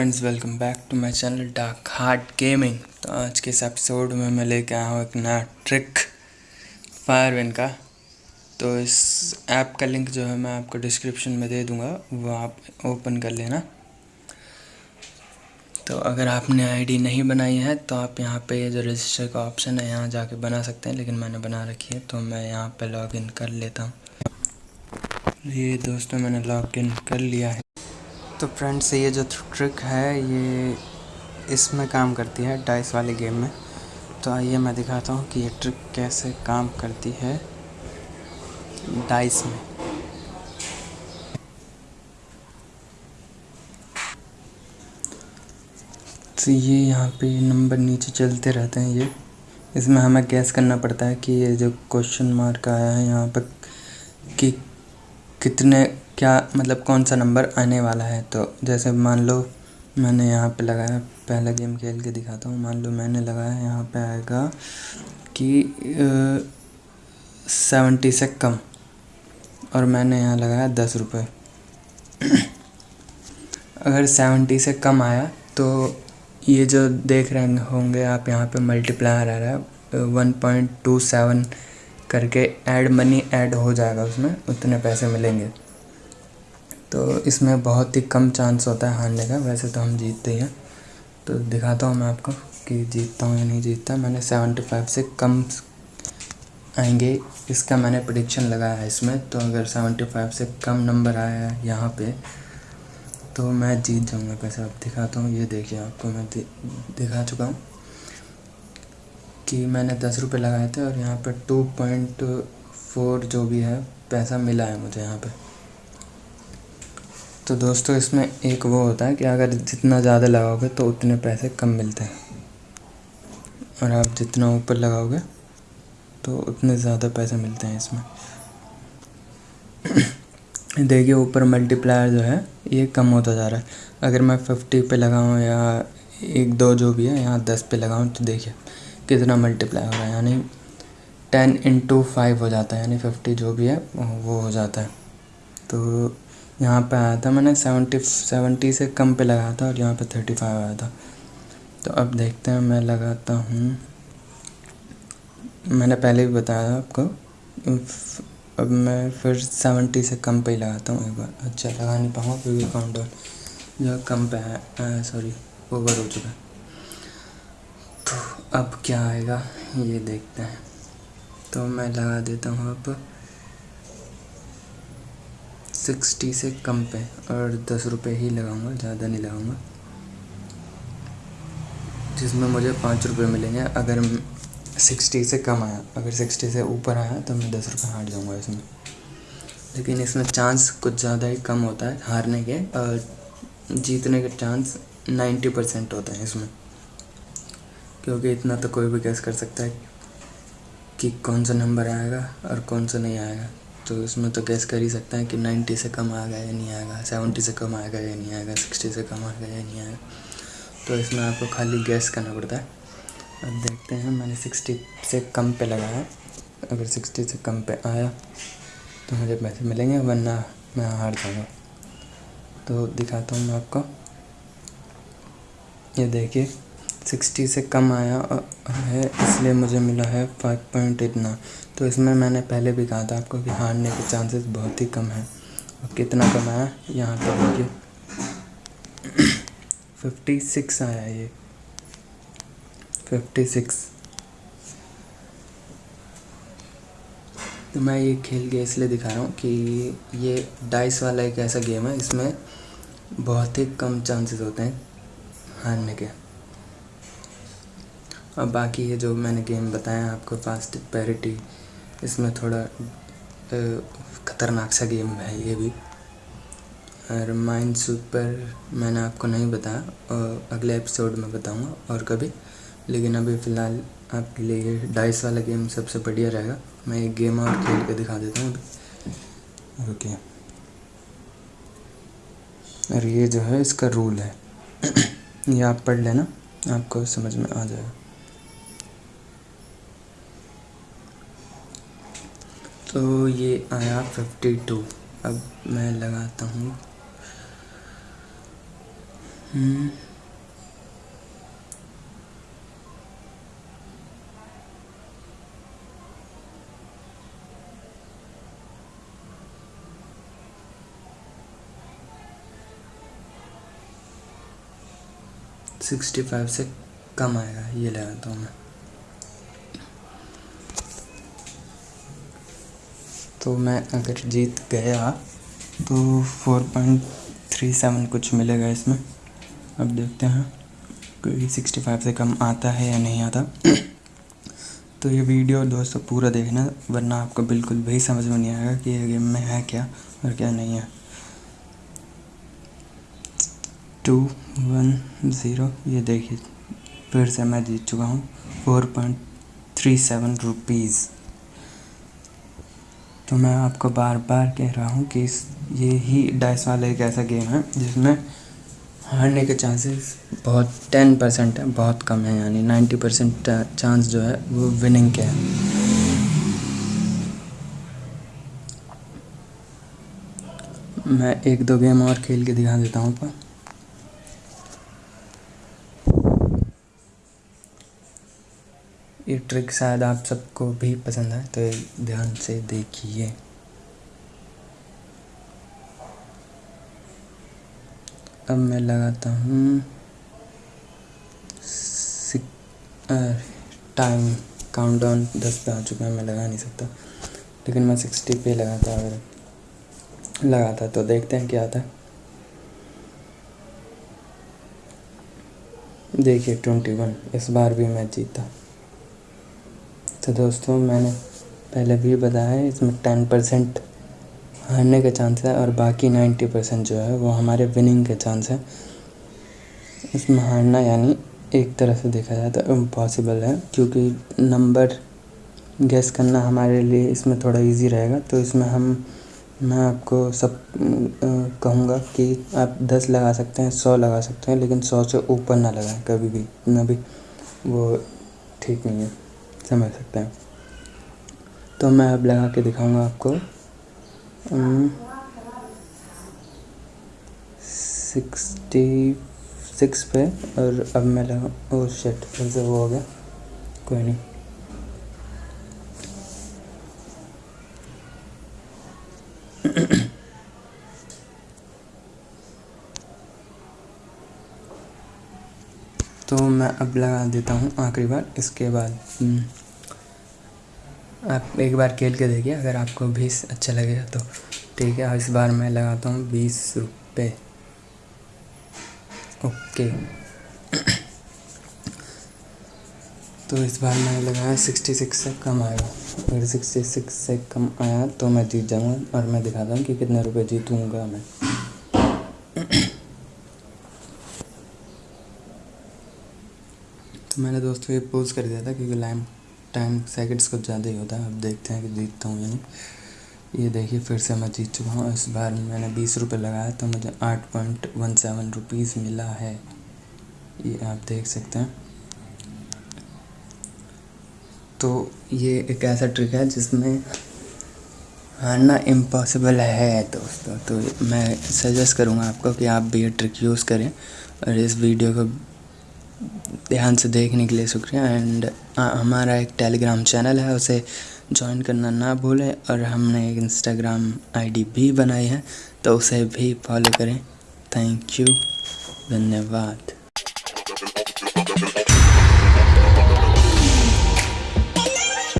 Friends welcome back to my channel dark heart gaming तो आज के इस एपिसोड में मैं लेके आया हूँ एक नया ट्रिक फायरविन का। तो इस ऐप का लिंक जो है मैं आपको डिस्क्रिप्शन में दे दूँगा, वो आप ओपन कर लेना। तो अगर आपने आईडी नहीं बनाई है तो आप यहाँ पे जो रजिस्टर का ऑप्शन है, यहाँ जाके बना सकते हैं, लेकिन मैंने बना रखी है तो मैं यहाँ पे लॉगिन कर लेता हूँ। ये दोस्तों, मैंने लॉगिन कर लिया है। तो फ्रेंड्स ये जो ट्रिक है, ये इसमें काम करती है डाइस वाले गेम में। तो आइए मैं दिखाता हूँ कि ये ट्रिक कैसे काम करती है डाइस में। तो ये यहाँ पे नंबर नीचे चलते रहते हैं ये। इसमें हमें गैस करना पड़ता है कि ये जो क्वेश्चन मार्क आया है यहाँ पर कि कितने, क्या मतलब कौन सा नंबर आने वाला है? तो जैसे मान लो मैंने यहाँ पे लगाया, पहला गेम खेल के दिखाता हूँ। मान लो मैंने लगाया, यहाँ पे आएगा कि सेवेंटी से कम। और मैंने यहाँ लगाया दस रुपये अगर सेवेंटी से कम आया तो ये जो देख रहे होंगे आप, यहाँ पे मल्टीप्लायर आ रहा है वन पॉइंट टू सेवन करके ऐड मनी ऐड हो जाएगा उसमें उतने पैसे मिलेंगे। तो इसमें बहुत ही कम चांस होता है हारने का वैसे तो हम जीतते ही हैं। तो दिखाता हूँ मैं आपको कि जीतता हूँ या नहीं जीतता। मैंने सेवेंटी फाइव से कम आएँगे इसका मैंने प्रडिक्शन लगाया है इसमें। तो अगर सेवेंटी फाइव से कम नंबर आया है यहाँ पे तो मैं जीत जाऊँगा पैसे। आप दिखाता हूँ ये देखिए आपको मैं दि, दिखा चुका हूँ। कि मैंने दस रुपये लगाए थे और यहाँ पर टू पॉइंट फोर जो भी है, पैसा मिला है मुझे यहाँ पे। तो दोस्तों, इसमें एक वो होता है कि अगर जितना ज़्यादा लगाओगे तो उतने पैसे कम मिलते हैं। और आप जितना ऊपर लगाओगे तो उतने ज़्यादा पैसे मिलते हैं इसमें। देखिए, ऊपर मल्टीप्लायर जो है, ये कम होता जा रहा है। अगर मैं फिफ्टी पे लगाऊँ या एक दो जो भी है, यहाँ दस पे लगाऊँ तो देखिए। कितना मल्टीप्लाई हो रहा है, यानी टेन इंटू फाइव हो जाता है, यानी फिफ्टी जो भी है, वो हो जाता है। तो यहाँ पे आया था मैंने सेवेंटी सेवेंटी से कम पे लगाया था और यहाँ पे थर्टी फाइव आया था। तो अब देखते हैं, मैं लगाता हूँ। मैंने पहले भी बताया था आपको अब मैं फिर सेवेंटी से कम पे ही लगाता हूँ एक बार। अच्छा लगा नहीं पाऊँगा, क्योंकि काउंटर जो कम पे है सॉरी ओवर हो चुका है। अब क्या आएगा? ये देखते हैं। तो मैं लगा देता हूँ अब सिक्सटी से कम पे और दस रुपये ही लगाऊँगा, ज़्यादा नहीं लगाऊँगा। जिसमें मुझे पाँच रुपये मिलेंगे। अगर सिक्सटी से कम आया, अगर सिक्सटी से ऊपर आया तो मैं दस रुपये हार जाऊँगा इसमें। लेकिन इसमें चांस कुछ ज़्यादा ही कम होता है हारने के, और जीतने के चांस नाइन्टी परसेंट होते हैं इसमें। क्योंकि इतना तो कोई भी गैस कर सकता है कि कौन सा नंबर आएगा और कौन सा नहीं आएगा। तो इसमें तो गैस कर ही सकते हैं कि नाइन्टी से कम आएगा या नहीं आएगा सेवेंटी से कम आएगा या नहीं आएगा सिक्सटी से कम आएगा या नहीं आएगा। तो इसमें आपको खाली गैस करना पड़ता है। अब देखते हैं, मैंने सिक्सटी से कम पे लगाया अगर सिक्सटी से कम पे आया तो मुझे पैसे मिलेंगे, वरना मैं हार जाऊँगा। तो दिखाता हूँ मैं आपको। ये देखिए सिक्सटी से कम आया है, इसलिए मुझे मिला है फाइव पॉइंट इतना। तो इसमें मैंने पहले भी कहा था आपको कि हारने के चांसेस बहुत ही कम हैं। और कितना कम आया? यहाँ पर देखिए। फिफ्टी सिक्स आया ये। फिफ्टी सिक्स तो मैं ये खेल के इसलिए दिखा रहा हूँ कि ये डाइस वाला एक ऐसा गेम है, इसमें बहुत ही कम चांसेस होते हैं हारने के। और बाकी ये जो मैंने गेम बताया आपको फास्ट पैरिटी इसमें थोड़ा ख़तरनाक सा गेम है ये भी। और माइंड सुपर मैंने आपको नहीं बताया और अगले एपिसोड में बताऊँगा और कभी। लेकिन अभी फ़िलहाल आपके लिए डाइस वाला गेम सबसे बढ़िया रहेगा। मैं एक गेम और खेल के दिखा देता हूँ अभी। ओके। और ये जो है, इसका रूल है। ये आप पढ़ लेना, आपको समझ में आ जाएगा। तो ये आया फिफ्टी टू अब मैं लगाता हूँ। सिक्सटी फाइव से कम आएगा, ये लगाता हूँ मैं। तो मैं अगर जीत गया तो फोर पॉइंट थ्री सेवन कुछ मिलेगा इसमें। अब देखते हैं कोई सिक्सटी फाइव से कम आता है या नहीं आता। तो ये वीडियो दोस्तों पूरा देखना, वरना आपको बिल्कुल भी समझ में नहीं आएगा कि ये गेम में है क्या और क्या नहीं है। टू वन ज़ीरो, ये देखिए, फिर से मैं जीत चुका हूँ। Four point three seven rupees. तो मैं आपको बार बार कह रहा हूँ कि ये ही डाइस वाला एक ऐसा गेम है, जिसमें हारने के चांसेस बहुत टेन परसेंट है, बहुत कम है, यानी नाइन्टी परसेंट चांस जो है वो विनिंग के है। मैं एक दो गेम और खेल के दिखा देता हूँ पर ये ट्रिक शायद आप सबको भी पसंद है तो ध्यान से देखिए। अब मैं लगाता हूँ। टाइम काउंटडाउन दस पे आ चुका है, मैं लगा नहीं सकता। लेकिन मैं सिक्सटी पे लगाता, अगर लगाता तो देखते हैं क्या आता है। देखिए, ट्वेंटी वन, इस बार भी मैं जीता। तो दोस्तों, मैंने पहले भी बताया है, इसमें टेन परसेंट हारने के चांस है और बाकी नाइन्टी परसेंट जो है, वो हमारे विनिंग के चांस है। इसमें हारना यानी एक तरह से देखा जाए तो इम्पॉसिबल है, क्योंकि नंबर गैस करना हमारे लिए इसमें थोड़ा इजी रहेगा। तो इसमें हम, मैं आपको सब कहूँगा कि आप दस लगा सकते हैं, सौ लगा सकते हैं, लेकिन सौ से ऊपर ना लगाएँ, कभी भी, ना भी, वो ठीक नहीं है। समझ सकते हैं। तो मैं अब लगा के दिखाऊँगा आपको। सिक्सटी सिक्स पे, और अब मैं लगा, ओ शेट फिर से वो हो गया। कोई नहीं। तो मैं अब लगा देता हूँ आखिरी बार, इसके बाद। आप एक बार खेल के देखिए, अगर आपको बीस अच्छा लगेगा तो। ठीक है इस बार मैं लगाता हूँ बीस रुपये ओके। तो इस बार मैंने लगाया सिक्सटी सिक्स से कम आएगा अगर सिक्सटी सिक्स से कम आया तो मैं जीत जाऊँगा और मैं दिखाता हूँ कि कितने रुपए जीतूँगा मैं। तो मैंने दोस्तों ये पोज कर दिया था क्योंकि लाइम टाइम सेकंड्स कुछ ज़्यादा ही होता है, अब देखते हैं कि जीतता हूँ यानी ये देखिए, फिर से मैं जीत चुका हूँ। इस बार मैंने बीस रुपये लगाया तो मुझे आठ पॉइंट वन सेवन रुपीज़ मिला है। ये आप देख सकते हैं। तो ये एक ऐसा ट्रिक है जिसमें हारना इम्पॉसिबल है, दोस्तों। तो मैं सजेस्ट करूँगा आपको कि आप भी ये ट्रिक यूज़ करें और इस वीडियो को ध्यान से देखने के लिए शुक्रिया। एंड हमारा एक टेलीग्राम चैनल है, उसे ज्वाइन करना ना भूलें। और हमने एक इंस्टाग्राम आईडी भी बनाई है तो उसे भी फॉलो करें। थैंक यू धन्यवाद।